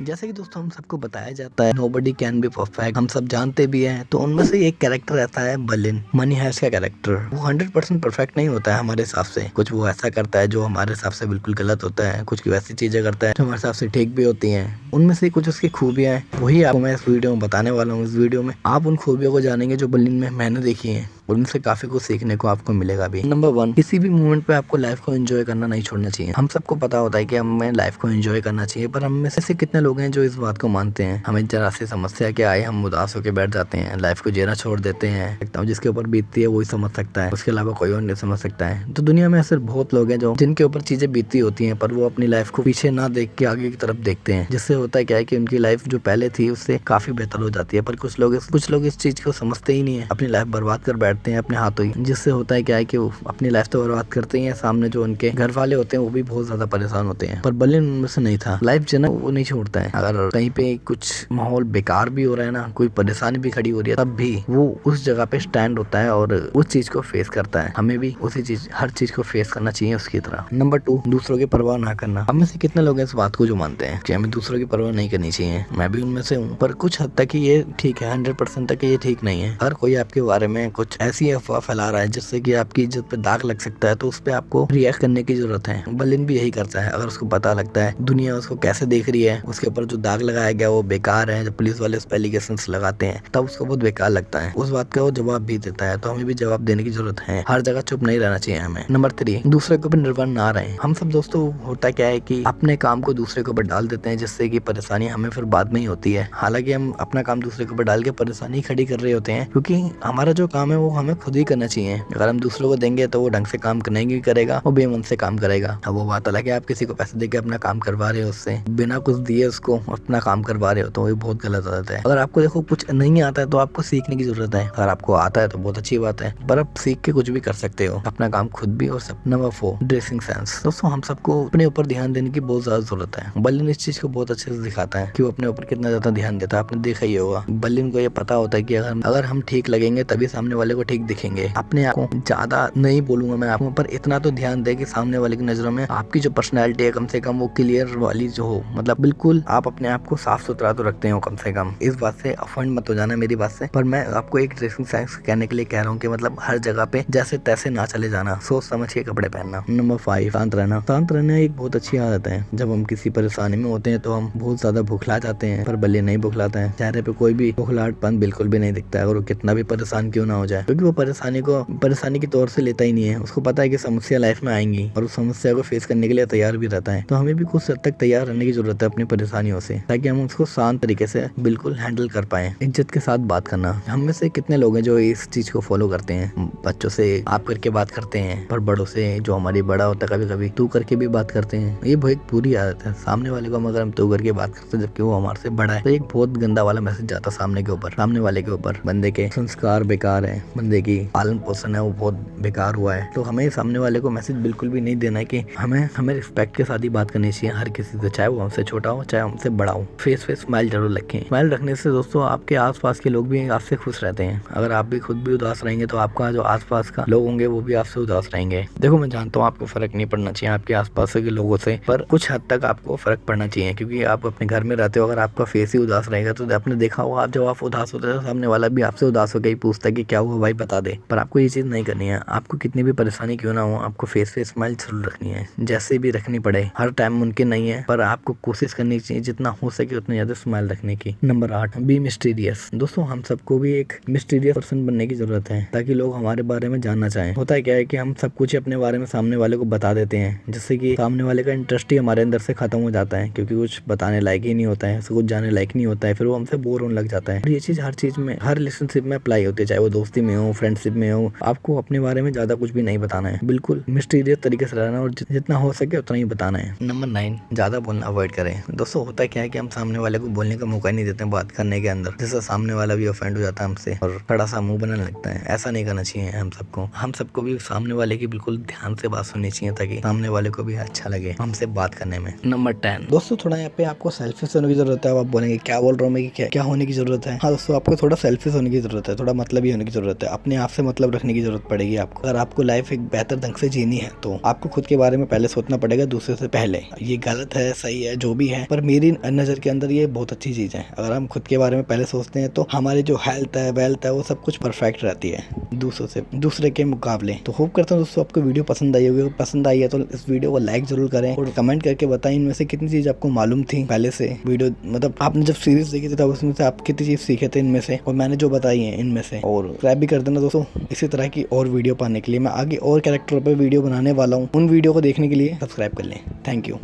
जैसे कि दोस्तों, हम सबको बताया जाता है nobody can be perfect हम सब जानते भी हैं तो उनमें से एक कैरेक्टर रहता है बलिन। मनी हैस का कैरेक्टर वो हंड्रेड परसेंट परफेक्ट नहीं होता है हमारे हिसाब से। कुछ वो ऐसा करता है जो हमारे हिसाब से बिल्कुल गलत होता है, कुछ वैसी चीज़ें करता है जो हमारे हिसाब से ठीक भी होती है। उनमें से कुछ उसकी खूबियाँ हैं। वही आपको मैं इस वीडियो में बताने वाला हूँ। इस वीडियो में आप उन खूबियों को जानेंगे जो बलिन में मैंने देखी है। उनसे काफ़ी कुछ सीखने को आपको मिलेगा भी। नंबर वन किसी भी मोमेंट पे आपको लाइफ को एंजॉय करना नहीं छोड़ना चाहिए। हम सबको पता होता है कि हमें लाइफ को एंजॉय करना चाहिए पर हम में से ऐसे कितने लोग हैं जो इस बात को मानते हैं? हमें जरा सी समस्या क्या आए हम उदास होकर बैठ जाते हैं लाइफ को जीना छोड़ देते हैं। जिसके ऊपर बीतती है वही समझ सकता है। उसके अलावा कोई और नहीं समझ सकता है। तो दुनिया में ऐसे बहुत लोग हैं जो जिनके ऊपर चीज़ें बीतती होती हैं पर वो अपनी लाइफ को पीछे ना देख के आगे की तरफ़ देखते हैं। जिससे होता है क्या है कि उनकी लाइफ जो पहले थी उससे काफ़ी बेहतर हो जाती है। पर कुछ लोग कुछ लोग इस चीज़ को समझते ही नहीं है। अपनी लाइफ बर्बाद कर बैठते हैं अपने हाथों ही। जिससे होता है क्या है कि वो अपनी लाइफ तो बर्बाद करते ही हैं, सामने जो उनके घर वाले होते हैं, वो भी बहुत ज़्यादा परेशान होते हैं। पर बलिन उनमें से नहीं था। लाइफ जो ना, वो नहीं छोड़ता है। अगर कहीं पे कुछ माहौल बेकार भी हो रहा है ना, कोई परेशानी भी खड़ी हो रही है, तब भी वो उस जगह पे स्टैंड होता है और उस चीज़ को फेस करता है। हमें भी उसी चीज़, हर चीज़ को फेस करना चाहिए उसकी तरह। नंबर टू दूसरों की परवाह ना करना। हमें से कितने लोग इस बात को जो मानते हैं कि हमें दूसरों की परवाह नहीं करनी चाहिए। मैं भी उनमें से हूँ। पर कुछ हद तक ये ठीक है हंड्रेड परसेंट तक ये ठीक नहीं है। हर कोई आपके बारे में कुछ ऐसी अफवाह फैला रहा है जिससे कि आपकी इज़्ज़त पे दाग लग सकता है तो उस पर आपको रिएक्ट करने की ज़रूरत है। बलिन भी यही करता है, अगर उसको पता लगता है, दुनिया उसको कैसे देख रही है, उसके ऊपर जो दाग लगाया गया वो बेकार है, जब पुलिस वाले उस पर एलिगेशन लगाते हैं, तब उसको बहुत बेकार लगता है। उस बात का वो जवाब भी देता है तो हमें भी जवाब देने की ज़रूरत है। हर जगह चुप नहीं रहना चाहिए हमें। नंबर थ्री दूसरे के ऊपर निर्भर ना रहे। हम सब दोस्तों, होता क्या है की अपने काम को दूसरे के ऊपर डाल देते हैं, जिससे की परेशानी हमें फिर बाद में ही होती है। हालाँकि हम अपना काम दूसरे के ऊपर डाल के परेशानी खड़ी कर रहे होते हैं, क्योंकि हमारा जो काम है वो हमें खुद ही करना चाहिए। अगर हम दूसरों को देंगे तो वो ढंग से काम नहीं भी करेगा, वो बेमन से काम करेगा। अब वो बात अलग है, आप किसी को पैसे देके अपना काम करवा रहे हो उससे, बिना कुछ दिए उसको अपना काम करवा रहे हो तो वो बहुत गलत आदत है। अगर आपको देखो कुछ नहीं आता है तो आपको सीखने की ज़रूरत है। अगर आपको आता है तो बहुत अच्छी बात है, पर आप सीख के कुछ भी कर सकते हो। अपना काम खुद भी और सब नंबर फोर ड्रेसिंग सेंस दोस्तों, हम सबको अपने ऊपर ध्यान देने की बहुत ज़्यादा ज़रूरत है। बल्लिन इस चीज़ को बहुत अच्छे से दिखाता है कि वो अपने ऊपर कितना ज़्यादा ध्यान देता है। आपने देखा ही होगा, बल्लिन को ये पता होता है कि अगर अगर हम ठीक लगेंगे, तभी सामने वाले को ठीक दिखेंगे। अपने आप को ज़्यादा नहीं बोलूँगा मैं आपको, पर इतना तो ध्यान दे कि सामने वाले की नज़रों में आपकी जो पर्सनैलिटी है कम से कम वो क्लियर वाली जो हो। मतलब बिल्कुल आप अपने आप को साफ़ सुथरा तो रखते हो कम से कम। इस बात से अफंड मत हो जाना मेरी बात से। पर मैं आपको एक ड्रेसिंग सेंस कहने के लिए कह रहा हूँ कि मतलब हर जगह पे जैसे तैसे ना चले जाना। सोच समझ के कपड़े पहनना। नंबर फाइव शांत रहना। शांत रहना एक बहुत अच्छी आदत है। जब हम किसी परेशानी में होते हैं तो हम बहुत ज़्यादा भुखला जाते हैं, पर बल्ले नहीं भुखलाते हैं। चेहरे पे कोई भी भुखलाहटपन बिल्कुल भी नहीं दिखता है और कितना भी परेशान क्यों ना हो जाए। क्योंकि वो परेशानी को, परेशानी के तौर से लेता ही नहीं है। उसको पता है कि समस्या लाइफ में आएँगी और उस समस्या को फेस करने के लिए तैयार भी रहता है। तो हमें भी कुछ हद तक तैयार रहने की ज़रूरत है अपनी परेशानियों से, ताकि हम उसको शांत तरीके से बिल्कुल हैंडल कर पाए। इज़्ज़त के साथ बात करना। हम में से कितने लोग हैं जो इस चीज़ को फॉलो करते हैं? बच्चों से आप करके बात करते हैं, पर बड़ों से जो हमारी बड़ा होता है कभी कभी तू करके भी बात करते हैं। ये बहुत बुरी आदत है। सामने वाले को हम अगर हम तू करके बात करते हैं, जबकि वो हमारे से बड़ा है तो एक बहुत गंदा वाला मैसेज जाता सामने के ऊपर, सामने वाले के ऊपर। बंदे के संस्कार बेकार है। बंदे की। पालन पोषण है, वो बहुत बेकार हुआ है। तो हमें सामने वाले को मैसेज बिल्कुल भी नहीं देना है कि हमें हमें रिस्पेक्ट के साथ ही बात करनी चाहिए। हर किसी से, चाहे वो हमसे छोटा हो, चाहे हमसे बड़ा हो। फेस फेस स्माइल ज़रूर रखें। स्माइल रखने से दोस्तों, आपके आसपास के लोग भी आपसे खुश रहते हैं। अगर आप भी खुद भी उदास रहेंगे तो आपका जो आसपास का लोग होंगे, वो भी आपसे उदास रहेंगे। देखो, मैं जानता हूँ आपको फ़र्क नहीं पड़ना चाहिए आपके आसपास के लोगों से, पर कुछ हद तक आपको फ़र्क पड़ना चाहिए, क्योंकि आप अपने घर में रहते हो। अगर आपका फेस ही उदास रहेगा तो आपने देखा होगा, आप जब आप उदास होते हैं सामने वाला भी आपसे उदास होकर ही पूछता है कि क्या हुआ भाई? बता दे, पर आपको ये चीज़ नहीं करनी है। आपको कितनी भी परेशानी क्यों ना हो, आपको फेस पे स्माइल ज़रूर रखनी है। जैसे भी रखनी पड़े, हर टाइम मुमकिन नहीं है, पर आपको कोशिश करनी चाहिए जितना हो सके उतना ज़्यादा स्माइल रखने की। नंबर आठ बी मिस्टीरियस दोस्तों, हम सबको भी एक मिस्टीरियस पर्सन बनने की ज़रूरत है, ताकि लोग हमारे बारे में जानना चाहें। होता है क्या है कि हम सब कुछ अपने बारे में सामने वाले को बता देते हैं, जिससे कि सामने वाले का इंटरेस्ट ही हमारे अंदर से खत्म हो जाता है, क्योंकि कुछ बताने लायक ही नहीं होता है, कुछ जाने लायक नहीं होता है, फिर वो हमसे बोर होने लग जाता है। ये चीज़ हर चीज़ में, हर रिलेशनशिप में अप्लाई होती है, चाहे वो दोस्ती में हो फ्रेंडशिप में हो, आपको अपने बारे में ज़्यादा कुछ भी नहीं बताना है। बिल्कुल मिस्टीरियस तरीके से रहना और जितना हो सके उतना ही बताना है। नंबर नाइन ज़्यादा बोलना अवॉइड करें। दोस्तों, होता क्या है कि हम सामने वाले को बोलने का मौका नहीं देते बात करने के अंदर। जिससे सामने वाला भी ऑफेंड हो जाता है हमसे और बड़ा सा मुँह बनाने लगता है। ऐसा नहीं करना चाहिए हम सबको। हम सबको भी सामने वाले की बिल्कुल ध्यान से बात सुननी चाहिए ताकि सामने वाले को भी अच्छा लगे हमसे बात करने में। नंबर टेन दोस्तों, थोड़ा यहाँ पे आपको सेल्फिश होने की ज़रूरत है। आप बोलेंगे, क्या बोल रहा हूँ मैं क्या क्या होने की ज़रूरत है? हाँ दोस्तों, आपको थोड़ा सेल्फिश होने की ज़रूरत है। थोड़ा मतलब ही होने की ज़रूरत है। अपने आप से मतलब रखने की ज़रूरत पड़ेगी आपको। अगर आपको लाइफ एक बेहतर ढंग से जीनी है तो आपको खुद के बारे में पहले सोचना पड़ेगा, दूसरे से पहले। ये गलत है, सही है, जो भी है, पर मेरी नज़र के अंदर ये बहुत अच्छी चीज़ है। अगर हम खुद के बारे में पहले सोचते हैं तो हमारी जो हेल्थ है वेल्थ है, वो सब कुछ परफेक्ट रहती है। दूसरों से, दूसरे के मुकाबले। तो होप करता हूँ दोस्तों, आपको वीडियो पसंद आई होगी। पसंद आई है तो इस वीडियो को लाइक ज़रूर करें और कमेंट करके बताएँ, इनमें से कितनी चीज़ आपको मालूम थी पहले से। वीडियो मतलब आपने जब सीरीज़ देखी थी, तब उसमें से आप कितनी चीज़ सीखे थे इनमें से, और मैंने जो बताई है इनमें से, और सब्सक्राइब भी कर देना दोस्तों। इसी तरह की और वीडियो पाने के लिए मैं आगे और कैरेक्टर पर वीडियो बनाने वाला हूँ। उन वीडियो को देखने के लिए सब्सक्राइब कर लें। Thank you